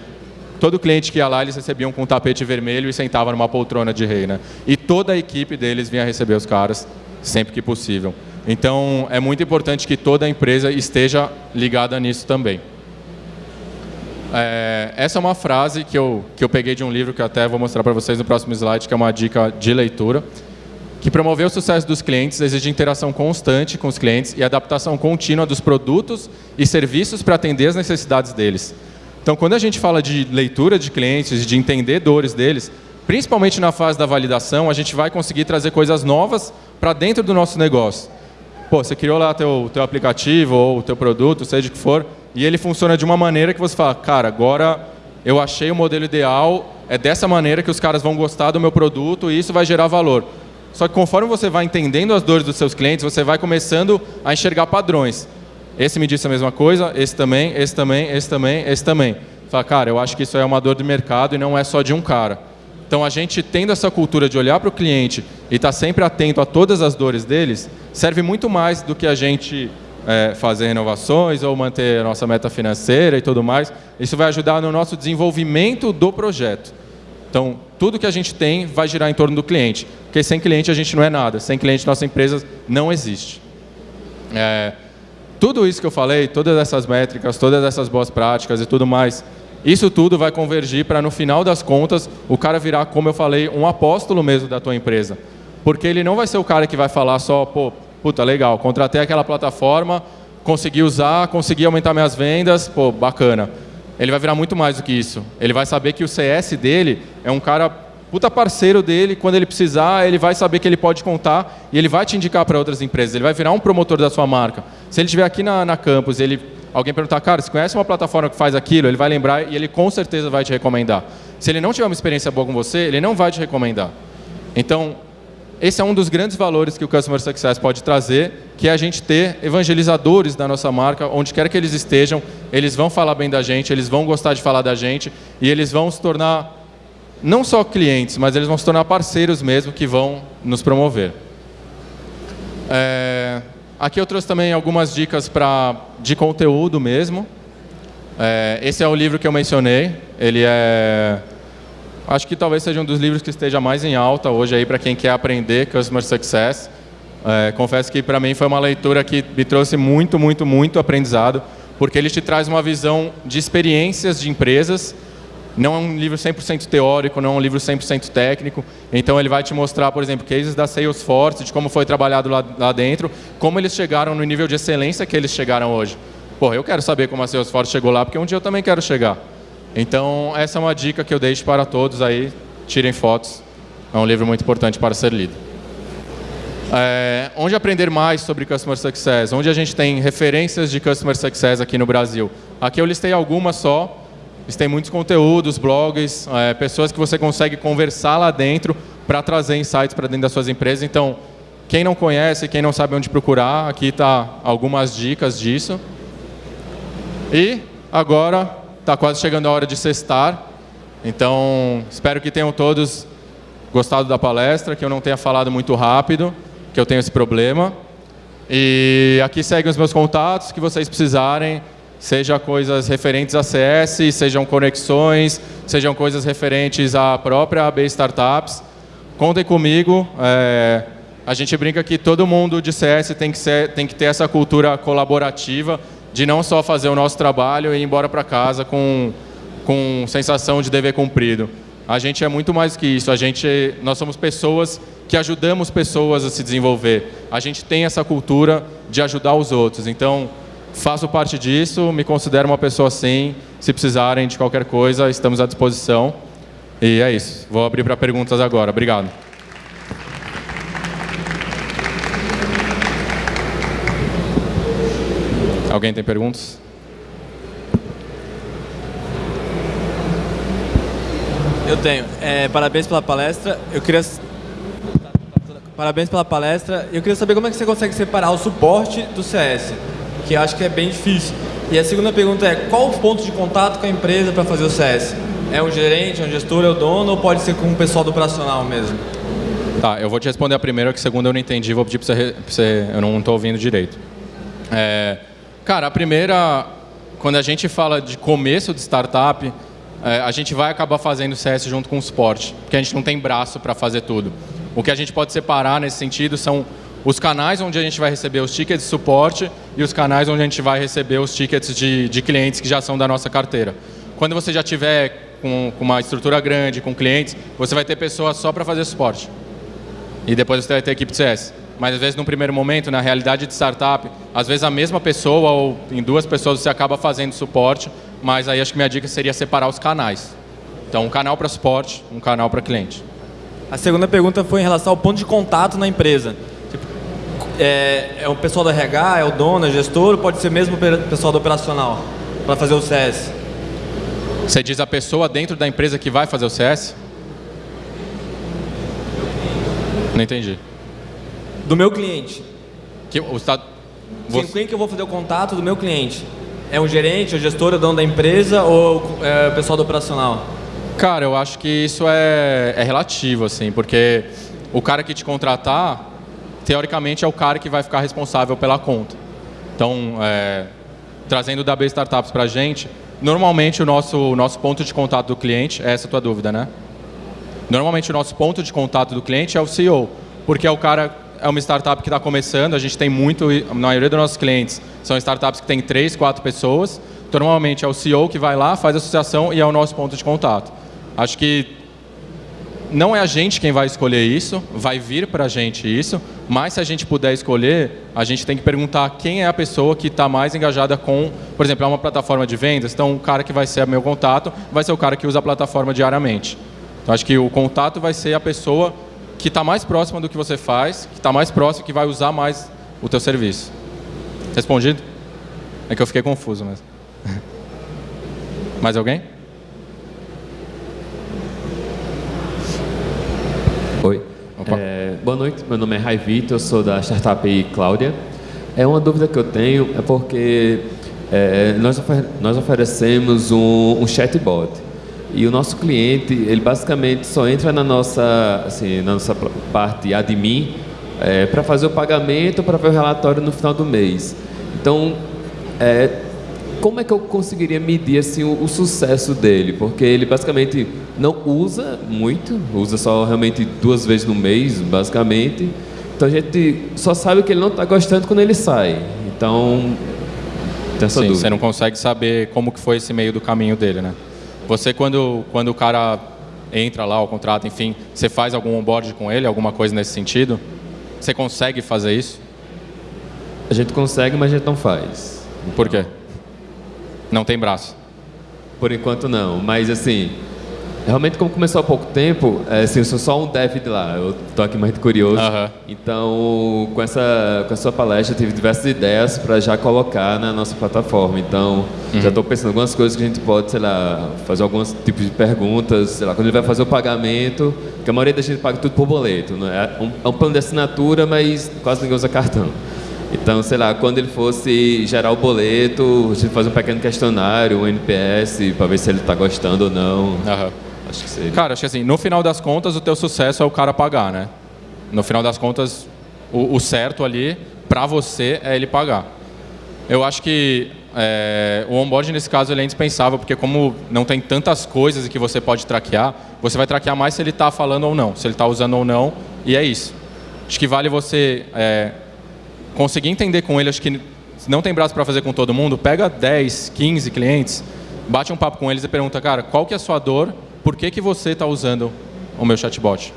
todo cliente que ia lá, eles recebiam com um tapete vermelho e sentava numa poltrona de rei. Né? E toda a equipe deles vinha receber os caras, sempre que possível. Então, é muito importante que toda a empresa esteja ligada nisso também. É, essa é uma frase que eu, que eu peguei de um livro que até vou mostrar para vocês no próximo slide, que é uma dica de leitura, que promover o sucesso dos clientes exige interação constante com os clientes e adaptação contínua dos produtos e serviços para atender as necessidades deles. Então, quando a gente fala de leitura de clientes, de entender dores deles, principalmente na fase da validação, a gente vai conseguir trazer coisas novas para dentro do nosso negócio. Pô, você criou lá teu, teu aplicativo ou teu produto, seja o que for, e ele funciona de uma maneira que você fala, cara, agora eu achei o modelo ideal, é dessa maneira que os caras vão gostar do meu produto e isso vai gerar valor. Só que conforme você vai entendendo as dores dos seus clientes, você vai começando a enxergar padrões. Esse me disse a mesma coisa, esse também, esse também, esse também, esse também. Fala, cara, eu acho que isso é uma dor de mercado e não é só de um cara. Então, a gente tendo essa cultura de olhar para o cliente e estar tá sempre atento a todas as dores deles, serve muito mais do que a gente é, fazer renovações ou manter a nossa meta financeira e tudo mais. Isso vai ajudar no nosso desenvolvimento do projeto. Então, tudo que a gente tem vai girar em torno do cliente, porque sem cliente a gente não é nada, sem cliente nossa empresa não existe. É, tudo isso que eu falei, todas essas métricas, todas essas boas práticas e tudo mais, isso tudo vai convergir para, no final das contas, o cara virar, como eu falei, um apóstolo mesmo da tua empresa. Porque ele não vai ser o cara que vai falar só, pô, puta, legal, contratei aquela plataforma, consegui usar, consegui aumentar minhas vendas, pô, bacana. Ele vai virar muito mais do que isso. Ele vai saber que o CS dele é um cara puta parceiro dele, quando ele precisar, ele vai saber que ele pode contar e ele vai te indicar para outras empresas. Ele vai virar um promotor da sua marca. Se ele estiver aqui na, na campus ele alguém perguntar, cara, você conhece uma plataforma que faz aquilo? Ele vai lembrar e ele com certeza vai te recomendar. Se ele não tiver uma experiência boa com você, ele não vai te recomendar. Então, esse é um dos grandes valores que o Customer Success pode trazer, que é a gente ter evangelizadores da nossa marca, onde quer que eles estejam, eles vão falar bem da gente, eles vão gostar de falar da gente e eles vão se tornar não só clientes, mas eles vão se tornar parceiros mesmo que vão nos promover. É, aqui eu trouxe também algumas dicas pra, de conteúdo mesmo. É, esse é o livro que eu mencionei. Ele é Acho que talvez seja um dos livros que esteja mais em alta hoje aí para quem quer aprender Customer Success. É, confesso que para mim foi uma leitura que me trouxe muito, muito, muito aprendizado, porque ele te traz uma visão de experiências de empresas. Não é um livro 100% teórico, não é um livro 100% técnico. Então ele vai te mostrar, por exemplo, cases da Salesforce, de como foi trabalhado lá, lá dentro, como eles chegaram no nível de excelência que eles chegaram hoje. Pô, eu quero saber como a Salesforce chegou lá, porque um dia eu também quero chegar. Então, essa é uma dica que eu deixo para todos aí, tirem fotos. É um livro muito importante para ser lido. É, onde aprender mais sobre Customer Success? Onde a gente tem referências de Customer Success aqui no Brasil? Aqui eu listei algumas só. Listei muitos conteúdos, blogs, é, pessoas que você consegue conversar lá dentro para trazer insights para dentro das suas empresas. Então, quem não conhece, quem não sabe onde procurar, aqui está algumas dicas disso. E agora Está quase chegando a hora de sextar. Então, espero que tenham todos gostado da palestra, que eu não tenha falado muito rápido, que eu tenho esse problema. E aqui seguem os meus contatos, que vocês precisarem, seja coisas referentes a CS, sejam conexões, sejam coisas referentes à própria AB Startups. Contem comigo. É, a gente brinca que todo mundo de CS tem que, ser, tem que ter essa cultura colaborativa, de não só fazer o nosso trabalho e ir embora para casa com, com sensação de dever cumprido. A gente é muito mais que isso. A gente, nós somos pessoas que ajudamos pessoas a se desenvolver. A gente tem essa cultura de ajudar os outros. Então, faço parte disso, me considero uma pessoa assim. Se precisarem de qualquer coisa, estamos à disposição. E é isso. Vou abrir para perguntas agora. Obrigado. Alguém tem perguntas? Eu tenho. É, parabéns pela palestra. Eu queria Parabéns pela palestra. Eu queria saber como é que você consegue separar o suporte do CS, que acho que é bem difícil. E a segunda pergunta é, qual o ponto de contato com a empresa para fazer o CS? É um gerente, é um gestor, é o dono ou pode ser com o pessoal do operacional mesmo? Tá, eu vou te responder a primeira, que a segunda eu não entendi, vou pedir para você, você, eu não estou ouvindo direito. É, Cara, a primeira, quando a gente fala de começo de startup, é, a gente vai acabar fazendo CS junto com o suporte, porque a gente não tem braço para fazer tudo. O que a gente pode separar nesse sentido são os canais onde a gente vai receber os tickets de suporte e os canais onde a gente vai receber os tickets de, de clientes que já são da nossa carteira. Quando você já tiver com, com uma estrutura grande, com clientes, você vai ter pessoas só para fazer suporte. E depois você vai ter equipe de CS mas às vezes no primeiro momento, na realidade de startup, às vezes a mesma pessoa ou em duas pessoas você acaba fazendo suporte, mas aí acho que minha dica seria separar os canais. Então, um canal para suporte, um canal para cliente. A segunda pergunta foi em relação ao ponto de contato na empresa. Tipo, é, é o pessoal do RH, é o dono, é o gestor, ou pode ser mesmo o pessoal do operacional para fazer o CS? Você diz a pessoa dentro da empresa que vai fazer o CS? Não entendi do meu cliente. Que, o estado, você... Quem que eu vou fazer o contato do meu cliente? É um gerente, é o gestor, é o dono da empresa ou é o pessoal do operacional? Cara, eu acho que isso é, é relativo, assim, porque o cara que te contratar, teoricamente, é o cara que vai ficar responsável pela conta. Então, é, trazendo o B Startups para a gente, normalmente o nosso, o nosso ponto de contato do cliente, é essa a tua dúvida, né? Normalmente o nosso ponto de contato do cliente é o CEO, porque é o cara é uma startup que está começando, a gente tem muito, na maioria dos nossos clientes, são startups que têm três, quatro pessoas. Então, normalmente é o CEO que vai lá, faz a associação e é o nosso ponto de contato. Acho que não é a gente quem vai escolher isso, vai vir para a gente isso, mas se a gente puder escolher, a gente tem que perguntar quem é a pessoa que está mais engajada com, por exemplo, é uma plataforma de vendas, então o cara que vai ser meu contato vai ser o cara que usa a plataforma diariamente. Então acho que o contato vai ser a pessoa que está mais próxima do que você faz, que está mais próxima, que vai usar mais o teu serviço. Respondido? É que eu fiquei confuso mesmo. mais alguém? Oi. É, boa noite, meu nome é Rai Vitor, eu sou da startup Cláudia. É uma dúvida que eu tenho, é porque é, nós, ofer nós oferecemos um, um chatbot e o nosso cliente, ele basicamente só entra na nossa, assim, na nossa parte admin é, para fazer o pagamento, para ver o relatório no final do mês. Então, é, como é que eu conseguiria medir assim, o, o, sucesso dele? Porque ele basicamente não usa muito, usa só realmente duas vezes no mês, basicamente. Então a gente só sabe que ele não está gostando quando ele sai. Então, tem essa Sim, dúvida. você não consegue saber como que foi esse meio do caminho dele, né? Você, quando, quando o cara entra lá, o contrato, enfim, você faz algum onboard com ele, alguma coisa nesse sentido? Você consegue fazer isso? A gente consegue, mas a gente não faz. Por quê? Não tem braço? Por enquanto não, mas assim, realmente como começou há pouco tempo, é, assim, eu sou só um dev de lá, eu estou aqui mais curioso. Então, com essa, com a sua palestra, eu tive diversas ideias para já colocar na nossa plataforma. Então, uhum. já estou pensando em algumas coisas que a gente pode, sei lá, fazer alguns tipos de perguntas, sei lá, quando ele vai fazer o pagamento, que a maioria da gente paga tudo por boleto, não é? Um, é um plano de assinatura, mas quase ninguém usa cartão. Então, sei lá, quando ele fosse gerar o boleto, a gente fazer um pequeno questionário, um NPS, para ver se ele está gostando ou não. Uhum. Acho que seria. Cara, acho que assim, no final das contas, o teu sucesso é o cara pagar, né? No final das contas, o, o certo ali, para você, é ele pagar. Eu acho que é, o onboard, nesse caso, ele é indispensável, porque como não tem tantas coisas que você pode traquear, você vai traquear mais se ele está falando ou não, se ele está usando ou não, e é isso. Acho que vale você é, conseguir entender com ele, acho que não tem braço para fazer com todo mundo, pega 10, 15 clientes, bate um papo com eles e pergunta, cara, qual que é a sua dor, por que, que você está usando o meu chatbot?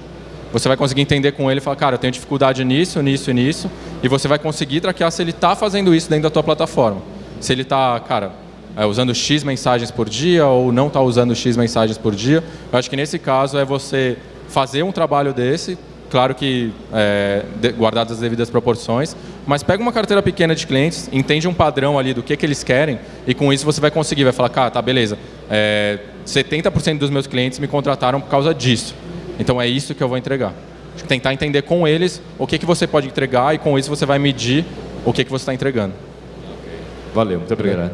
Você vai conseguir entender com ele e falar, cara, eu tenho dificuldade nisso, nisso e nisso, e você vai conseguir traquear se ele está fazendo isso dentro da tua plataforma. Se ele está, cara, é, usando X mensagens por dia ou não está usando X mensagens por dia. Eu acho que nesse caso é você fazer um trabalho desse, claro que é, guardadas as devidas proporções, mas pega uma carteira pequena de clientes, entende um padrão ali do que, que eles querem e com isso você vai conseguir, vai falar, cara, tá, beleza, é, 70% dos meus clientes me contrataram por causa disso, então é isso que eu vou entregar. Tentar entender com eles o que, que você pode entregar e com isso você vai medir o que, que você está entregando. Valeu, muito obrigado.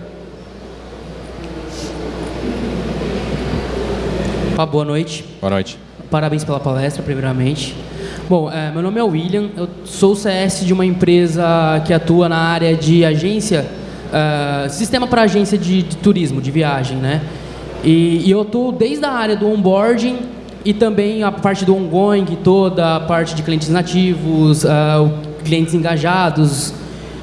Ah, boa noite. Boa noite. Parabéns pela palestra, primeiramente. Bom, é, meu nome é William, eu sou CS de uma empresa que atua na área de agência, uh, sistema para agência de, de, turismo, de viagem, né? E, e eu estou desde a área do onboarding e também a parte do ongoing, toda a parte de clientes nativos, uh, clientes engajados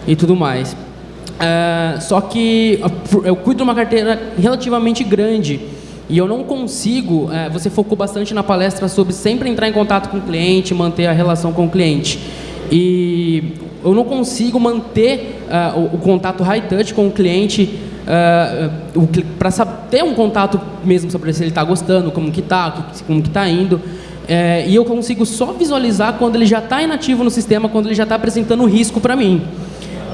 e tudo mais. Uh, só que eu cuido de uma carteira relativamente grande e eu não consigo, é, você focou bastante na palestra sobre sempre entrar em contato com o cliente, manter a relação com o cliente. E eu não consigo manter uh, o, o, contato high touch com o cliente uh, para ter um contato mesmo sobre se ele está gostando, como que está, como que está indo. É, e eu consigo só visualizar quando ele já está inativo no sistema, quando ele já está apresentando risco para mim.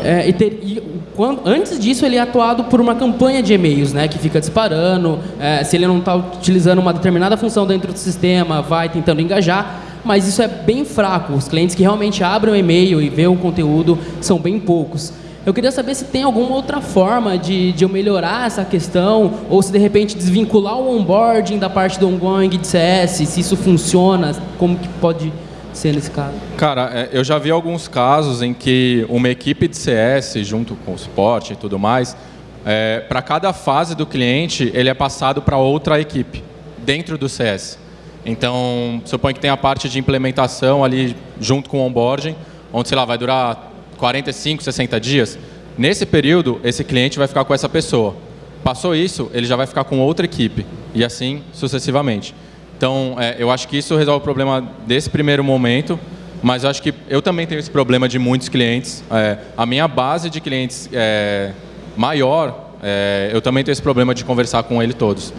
É, e, ter, e quando, antes disso, ele é atuado por uma campanha de e-mails, né, que fica disparando. É, se ele não está utilizando uma determinada função dentro do sistema, vai tentando engajar. Mas isso é bem fraco. Os clientes que realmente abrem o e-mail e vêem o conteúdo são bem poucos. Eu queria saber se tem alguma outra forma de, de eu melhorar essa questão, ou se de repente desvincular o onboarding da parte do ongoing de CS, se isso funciona, como que pode ser nesse caso? Cara, é, eu já vi alguns casos em que uma equipe de CS, junto com o suporte e tudo mais, é, para cada fase do cliente, ele é passado para outra equipe, dentro do CS. Então, suponho que tem a parte de implementação ali junto com o onboarding, onde, sei lá, vai durar 45, 60 dias, nesse período, esse cliente vai ficar com essa pessoa. Passou isso, ele já vai ficar com outra equipe, e assim sucessivamente. Então, é, eu acho que isso resolve o problema desse primeiro momento, mas eu acho que eu também tenho esse problema de muitos clientes. É, a minha base de clientes é maior, é, eu também tenho esse problema de conversar com ele todos.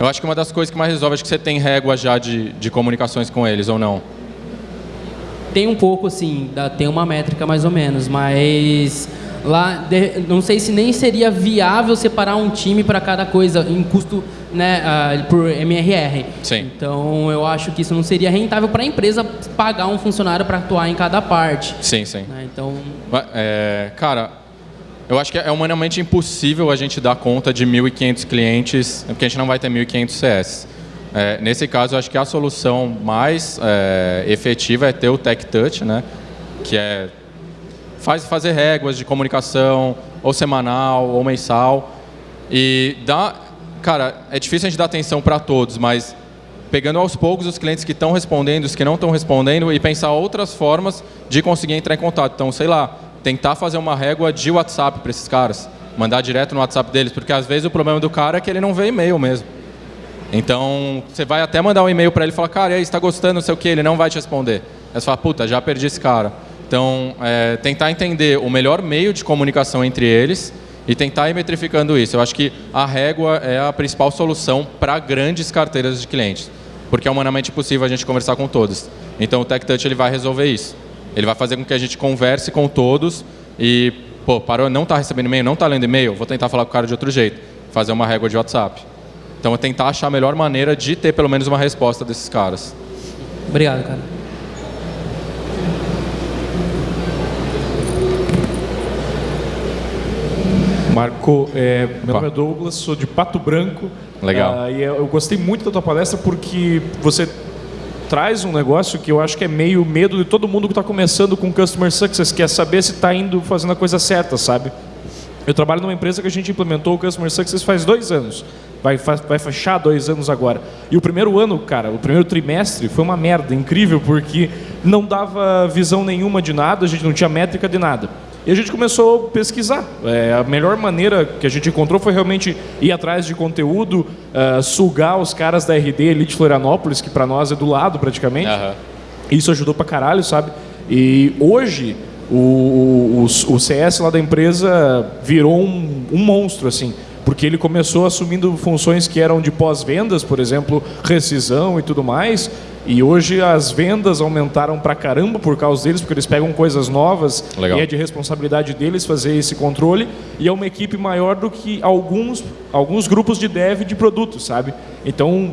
Eu acho que uma das coisas que mais resolve, acho que você tem régua já de, de comunicações com eles, ou não? Tem um pouco, sim, tem uma métrica mais ou menos, mas lá de, não sei se nem seria viável separar um time para cada coisa em custo né, uh, por MRR. Sim. Então eu acho que isso não seria rentável para a empresa pagar um funcionário para atuar em cada parte. Sim, sim. Né, então, é, cara, eu acho que é humanamente impossível a gente dar conta de 1.500 clientes, porque a gente não vai ter 1.500 CS. É, nesse caso, acho que a solução mais é, efetiva é ter o Tech Touch, né? que é faz, fazer réguas de comunicação, ou semanal, ou mensal. E dá. Cara, é difícil a gente dar atenção para todos, mas pegando aos poucos os clientes que estão respondendo, os que não estão respondendo, e pensar outras formas de conseguir entrar em contato. Então, sei lá, tentar fazer uma régua de WhatsApp para esses caras. Mandar direto no WhatsApp deles, porque às vezes o problema do cara é que ele não vê e-mail mesmo. Então, você vai até mandar um e-mail para ele e falar, cara, está gostando, não sei o que, ele não vai te responder. Aí você fala, puta, já perdi esse cara. Então, é, tentar entender o melhor meio de comunicação entre eles e tentar ir metrificando isso. Eu acho que a régua é a principal solução para grandes carteiras de clientes, porque é humanamente possível a gente conversar com todos. Então, o TechTouch ele vai resolver isso. Ele vai fazer com que a gente converse com todos e, pô, parou, não está recebendo e-mail, não está lendo e-mail, vou tentar falar com o cara de outro jeito, fazer uma régua de WhatsApp. Então, é tentar achar a melhor maneira de ter pelo menos uma resposta desses caras. Obrigado, cara. Marco, é, meu nome é Douglas, sou de Pato Branco. Legal. Uh, e eu gostei muito da tua palestra porque você traz um negócio que eu acho que é meio medo de todo mundo que está começando com Customer Success, que é saber se está indo fazendo a coisa certa, sabe? Eu trabalho numa empresa que a gente implementou o Customer Success faz dois anos. Vai, vai fechar dois anos agora. E o primeiro ano, cara, o primeiro trimestre foi uma merda incrível, porque não dava visão nenhuma de nada, a gente não tinha métrica de nada. E a gente começou a pesquisar. É, a melhor maneira que a gente encontrou foi realmente ir atrás de conteúdo, uh, sugar os caras da RD Elite Florianópolis, que para nós é do lado praticamente. Uhum. Isso ajudou pra caralho, sabe? E hoje o, o, o CS lá da empresa virou um, um monstro, assim porque ele começou assumindo funções que eram de pós-vendas, por exemplo, rescisão e tudo mais, e hoje as vendas aumentaram pra caramba por causa deles, porque eles pegam coisas novas Legal. e é de responsabilidade deles fazer esse controle. E é uma equipe maior do que alguns, alguns grupos de dev de produtos, sabe? Então,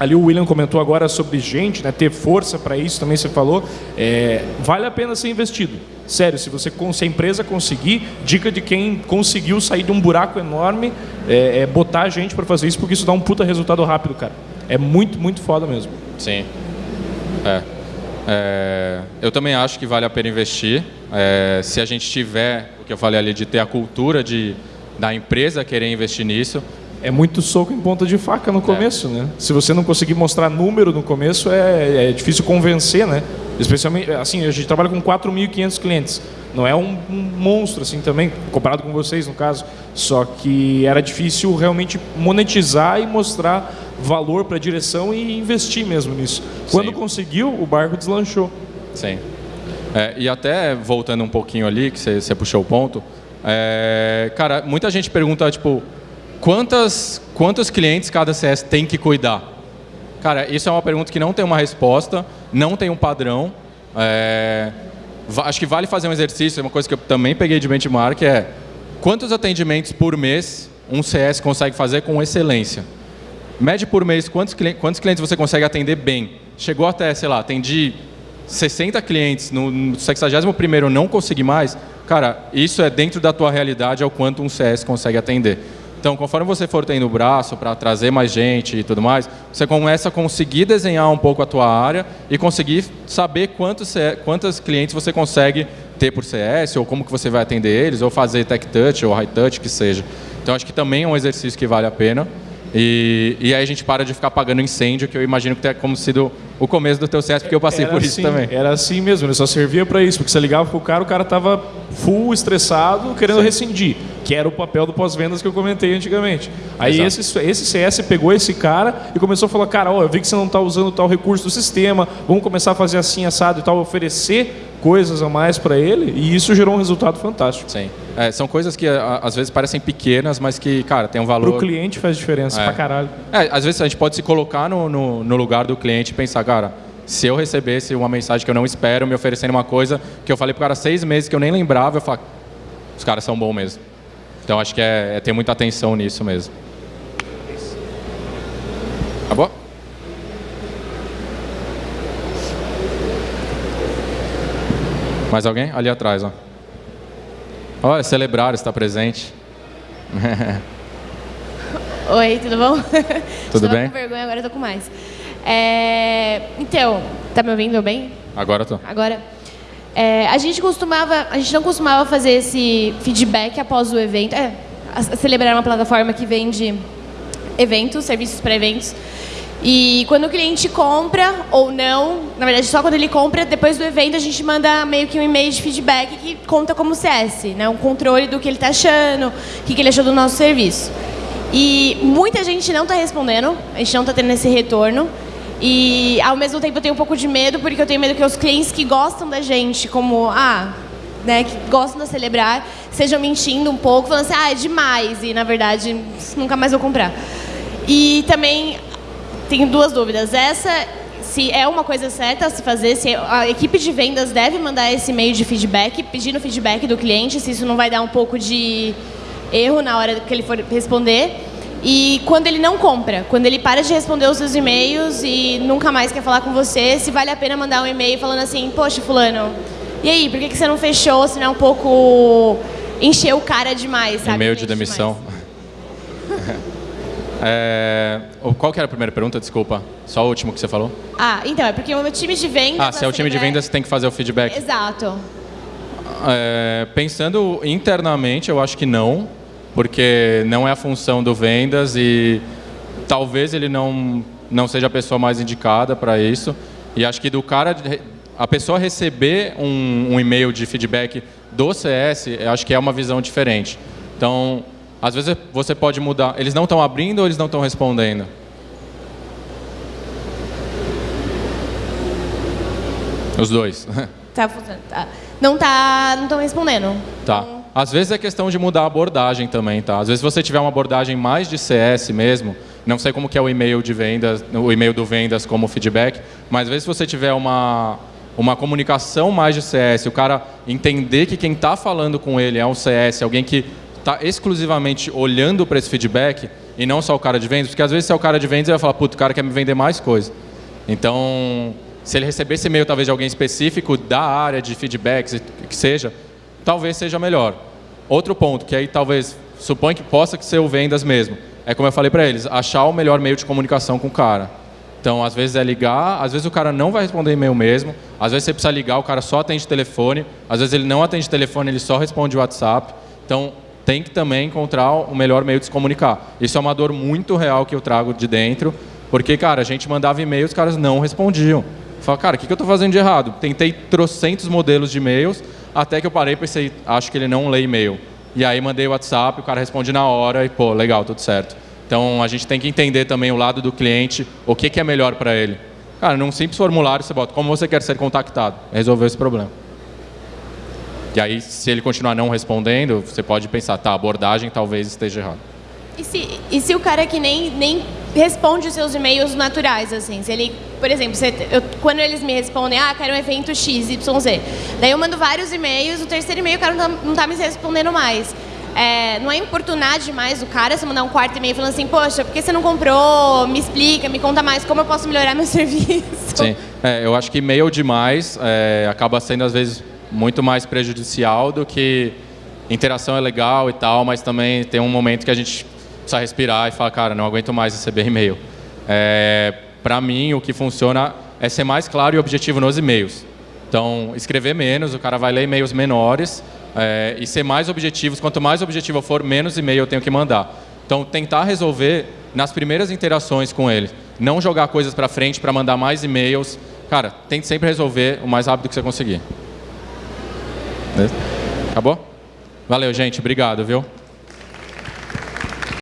ali o William comentou agora sobre gente, né, ter força para isso, também você falou. É, vale a pena ser investido. Sério, se você se a empresa conseguir, dica de quem conseguiu sair de um buraco enorme, é, é botar gente para fazer isso, porque isso dá um puta resultado rápido, cara. É muito, muito foda mesmo. Sim. É. é eu também acho que vale a pena investir. É, se a gente tiver, o que eu falei ali, de ter a cultura de, da empresa querer investir nisso. É muito soco em ponta de faca no começo, é. né? Se você não conseguir mostrar número no começo, é, é difícil convencer, né? Especialmente, assim, a gente trabalha com 4.500 clientes. Não é um, um, monstro, assim, também, comparado com vocês, no caso. Só que era difícil realmente monetizar e mostrar valor para a direção e investir mesmo nisso. Quando Sim. conseguiu, o barco deslanchou. Sim. É, e até voltando um pouquinho ali, que você puxou o ponto, é, cara, muita gente pergunta, tipo, quantas, quantos clientes cada CS tem que cuidar? Cara, isso é uma pergunta que não tem uma resposta, não tem um padrão. É, acho que vale fazer um exercício, uma coisa que eu também peguei de benchmark é quantos atendimentos por mês um CS consegue fazer com excelência? Mede por mês quantos, quantos clientes você consegue atender bem. Chegou até, sei lá, atendi 60 clientes, no, no 61º não consegui mais, cara, isso é dentro da tua realidade, é o quanto um CS consegue atender. Então, conforme você for tendo o braço para trazer mais gente e tudo mais, você começa a conseguir desenhar um pouco a tua área e conseguir saber quantos, quantos clientes você consegue ter por CS, ou como que você vai atender eles, ou fazer tech touch ou high touch, que seja. Então, acho que também é um exercício que vale a pena. E, e aí a gente para de ficar apagando incêndio, que eu imagino que é como sido o começo do teu CS, porque eu passei Era por isso assim, também. Era assim mesmo, ele só servia para isso, porque você ligava pro cara, o cara tava full estressado, querendo rescindir, que era o papel do pós-vendas que eu comentei antigamente. Aí Exato. esse, esse CS pegou esse cara e começou a falar, cara, ó, eu vi que você não tá usando tal recurso do sistema, vamos começar a fazer assim, assado e tal, oferecer coisas a mais para ele, e isso gerou um resultado fantástico. Sim. É, são coisas que às vezes parecem pequenas, mas que, cara, tem um valor. Pro cliente faz diferença É. pra caralho. É, às vezes a gente pode se colocar no, no, no lugar do cliente e pensar, cara, se eu recebesse uma mensagem que eu não espero, me oferecendo uma coisa que eu falei pro cara seis meses que eu nem lembrava, eu falo, os caras são bons mesmo. Então acho que é, é ter muita atenção nisso mesmo. Mais alguém? Ali atrás, ó. Olha, celebrar está presente. Oi, tudo bom? Tudo Estava bem? com vergonha, agora tô com mais. É, Então, tá me ouvindo bem? Agora tô. Agora? É, a gente costumava, a gente não costumava fazer esse feedback após o evento. É, Celebrar é uma plataforma que vende eventos, serviços para eventos. E quando o cliente compra ou não, na verdade só quando ele compra, depois do evento a gente manda meio que um e-mail de feedback que conta como CS, né? um controle do que ele está achando, o que, que ele achou do nosso serviço. E muita gente não está respondendo, a gente não está tendo esse retorno. E ao mesmo tempo eu tenho um pouco de medo, porque eu tenho medo que os clientes que gostam da gente, como, ah, né, que gostam de celebrar, sejam mentindo um pouco, falando assim, ah, é demais, e na verdade nunca mais vou comprar. E também tenho duas dúvidas. Essa, se é uma coisa certa a se fazer, se a equipe de vendas deve mandar esse e-mail de feedback, pedindo feedback do cliente, se isso não vai dar um pouco de erro na hora que ele for responder. E quando ele não compra, quando ele para de responder os seus e-mails e nunca mais quer falar com você, se vale a pena mandar um e-mail falando assim, poxa, fulano, e aí, por que que você não fechou, se não é um pouco encher o cara demais, sabe? E-mail de demissão. É, qual que era a primeira pergunta? Desculpa. Só o último que você falou. Ah, então, é porque o meu time de vendas... Ah, se é o time de vendas, tem que fazer o feedback. Exato. É, pensando internamente, eu acho que não, porque não é a função do vendas e talvez ele não, não seja a pessoa mais indicada para isso. E acho que do cara, a pessoa receber um, um e-mail de feedback do CS, eu acho que é uma visão diferente. Então, às vezes você pode mudar. Eles não estão abrindo ou eles não estão respondendo? Os dois. Tá funcionando. Tá. Não tá. Não estão respondendo. Tá. Às vezes é questão de mudar a abordagem também, tá? Às vezes você tiver uma abordagem mais de CS mesmo, não sei como que é o e-mail de vendas, o e-mail do vendas como feedback, mas às vezes você tiver uma uma comunicação mais de CS, o cara entender que quem está falando com ele é um CS, alguém que está exclusivamente olhando para esse feedback e não só o cara de vendas, porque às vezes se é o cara de vendas ele vai falar, puto, o cara quer me vender mais coisa. Então, se ele receber esse e-mail talvez de alguém específico da área de feedbacks, que seja, talvez seja melhor. Outro ponto, que aí talvez, supõe que possa ser o vendas mesmo, é como eu falei para eles, achar o melhor meio de comunicação com o cara. Então, às vezes é ligar, às vezes o cara não vai responder e-mail mesmo, às vezes você precisa ligar, o cara só atende telefone, às vezes ele não atende telefone, ele só responde WhatsApp. Então, tem que também encontrar o melhor meio de se comunicar. Isso é uma dor muito real que eu trago de dentro, porque, cara, a gente mandava e-mail, os caras não respondiam. Fala, cara, o que, que eu estou fazendo de errado? Tentei trocentos modelos de e-mails, até que eu parei e pensei, acho que ele não lê e-mail. E aí mandei o WhatsApp, o cara responde na hora e, pô, legal, tudo certo. Então, a gente tem que entender também o lado do cliente, o que, que é melhor para ele. Cara, num simples formulário você bota como você quer ser contactado. Resolveu esse problema. E aí, se ele continuar não respondendo, você pode pensar, tá, a abordagem talvez esteja errada. E se, e se o cara que nem, nem responde os seus e-mails naturais, assim? Se ele, por exemplo, você- eu- quando eles me respondem, ah, quero um evento X, Y, Z. Daí eu mando vários e-mails, o terceiro e-mail o cara não tá, não tá me respondendo mais. É, não é importunar demais o cara se mandar um quarto e-mail falando assim, poxa, por que você não comprou? Me explica, me conta mais, como eu posso melhorar meu serviço? Sim, é, eu acho que e-mail demais é, acaba sendo às vezes muito mais prejudicial do que interação é legal e tal, mas também tem um momento que a gente precisa respirar e falar, cara, não aguento mais receber e-mail. É, Para mim, o que funciona é ser mais claro e objetivo nos e-mails. Então, escrever menos, o cara vai ler e-mails menores é, e ser mais objetivos. Quanto mais objetivo eu for, menos e-mail eu tenho que mandar. Então, tentar resolver nas primeiras interações com ele. Não jogar coisas para frente para mandar mais e-mails. Cara, tente sempre resolver o mais rápido que você conseguir. Acabou? Valeu, gente. Obrigado, viu?